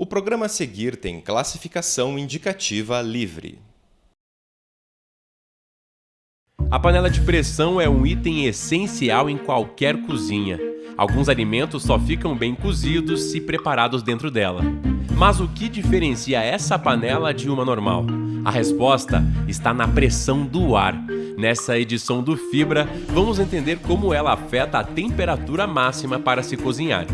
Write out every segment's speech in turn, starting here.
O programa a seguir tem classificação indicativa livre. A panela de pressão é um item essencial em qualquer cozinha. Alguns alimentos só ficam bem cozidos se preparados dentro dela. Mas o que diferencia essa panela de uma normal? A resposta está na pressão do ar. Nessa edição do Fibra, vamos entender como ela afeta a temperatura máxima para se cozinhar.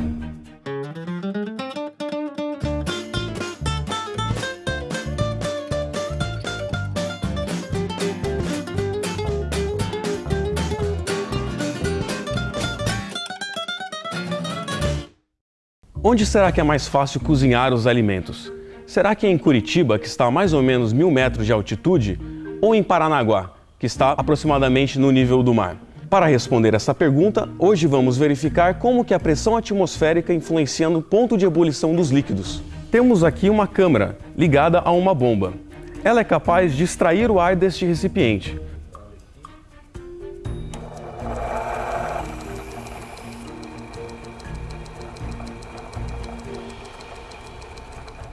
Onde será que é mais fácil cozinhar os alimentos? Será que é em Curitiba, que está a mais ou menos mil metros de altitude, ou em Paranaguá, que está aproximadamente no nível do mar? Para responder essa pergunta, hoje vamos verificar como que a pressão atmosférica influencia no ponto de ebulição dos líquidos. Temos aqui uma câmara ligada a uma bomba. Ela é capaz de extrair o ar deste recipiente,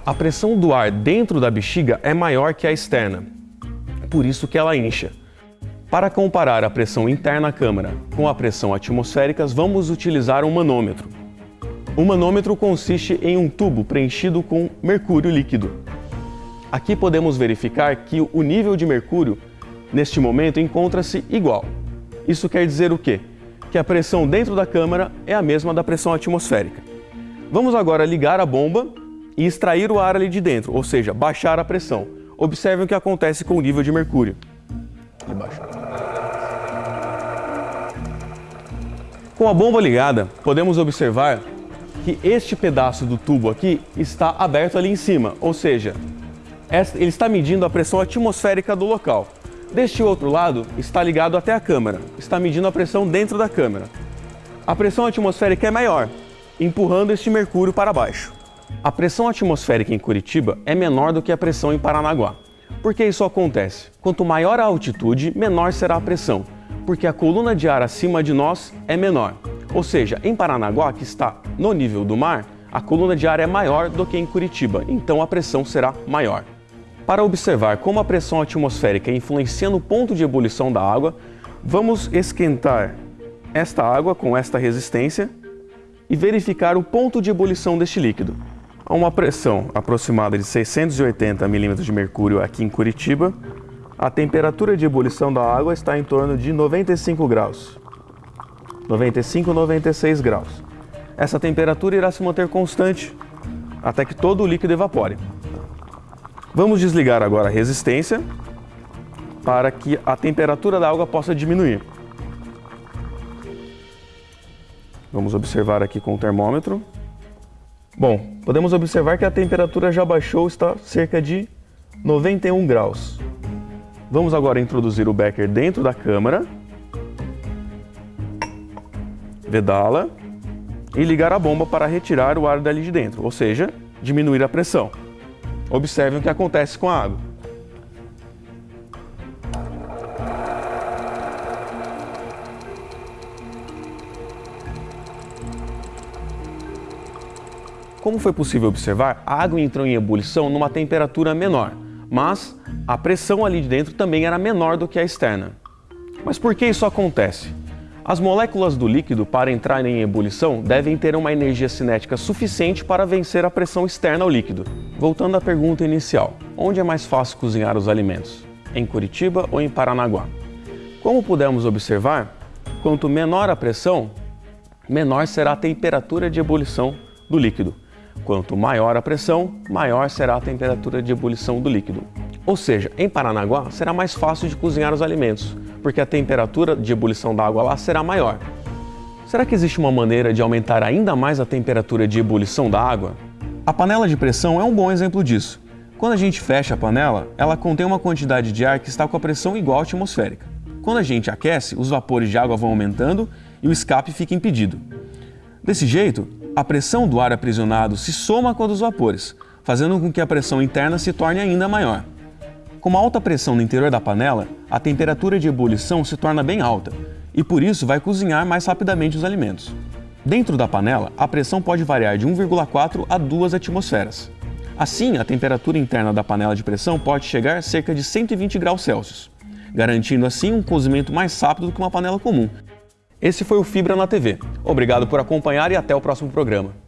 A pressão do ar dentro da bexiga é maior que a externa, por isso que ela incha. Para comparar a pressão interna à câmara com a pressão atmosférica, vamos utilizar um manômetro. O manômetro consiste em um tubo preenchido com mercúrio líquido. Aqui podemos verificar que o nível de mercúrio, neste momento, encontra-se igual. Isso quer dizer o quê? Que a pressão dentro da câmara é a mesma da pressão atmosférica. Vamos agora ligar a bomba e extrair o ar ali de dentro, ou seja, baixar a pressão. Observem o que acontece com o nível de mercúrio. Com a bomba ligada, podemos observar que este pedaço do tubo aqui está aberto ali em cima, ou seja, ele está medindo a pressão atmosférica do local. Deste outro lado, está ligado até a câmara, está medindo a pressão dentro da câmara. A pressão atmosférica é maior, empurrando este mercúrio para baixo. A pressão atmosférica em Curitiba é menor do que a pressão em Paranaguá. Por que isso acontece? Quanto maior a altitude, menor será a pressão, porque a coluna de ar acima de nós é menor. Ou seja, em Paranaguá, que está no nível do mar, a coluna de ar é maior do que em Curitiba, então a pressão será maior. Para observar como a pressão atmosférica influencia no ponto de ebulição da água, vamos esquentar esta água com esta resistência e verificar o ponto de ebulição deste líquido. A uma pressão aproximada de 680 milímetros de mercúrio aqui em Curitiba, a temperatura de ebulição da água está em torno de 95 graus. 95, 96 graus. Essa temperatura irá se manter constante até que todo o líquido evapore. Vamos desligar agora a resistência para que a temperatura da água possa diminuir. Vamos observar aqui com o termômetro. Bom, podemos observar que a temperatura já baixou, está cerca de 91 graus. Vamos agora introduzir o becker dentro da câmara, vedá-la e ligar a bomba para retirar o ar dali de dentro, ou seja, diminuir a pressão. Observem o que acontece com a água. Como foi possível observar, a água entrou em ebulição numa temperatura menor, mas a pressão ali de dentro também era menor do que a externa. Mas por que isso acontece? As moléculas do líquido, para entrar em ebulição, devem ter uma energia cinética suficiente para vencer a pressão externa ao líquido. Voltando à pergunta inicial, onde é mais fácil cozinhar os alimentos? Em Curitiba ou em Paranaguá? Como pudemos observar, quanto menor a pressão, menor será a temperatura de ebulição do líquido. Quanto maior a pressão, maior será a temperatura de ebulição do líquido. Ou seja, em Paranaguá será mais fácil de cozinhar os alimentos, porque a temperatura de ebulição da água lá será maior. Será que existe uma maneira de aumentar ainda mais a temperatura de ebulição da água? A panela de pressão é um bom exemplo disso. Quando a gente fecha a panela, ela contém uma quantidade de ar que está com a pressão igual à atmosférica. Quando a gente aquece, os vapores de água vão aumentando e o escape fica impedido. Desse jeito, a pressão do ar aprisionado se soma com a dos vapores, fazendo com que a pressão interna se torne ainda maior. Com uma alta pressão no interior da panela, a temperatura de ebulição se torna bem alta e por isso vai cozinhar mais rapidamente os alimentos. Dentro da panela, a pressão pode variar de 1,4 a 2 atmosferas. Assim, a temperatura interna da panela de pressão pode chegar a cerca de 120 graus Celsius, garantindo assim um cozimento mais rápido do que uma panela comum. Esse foi o Fibra na TV. Obrigado por acompanhar e até o próximo programa.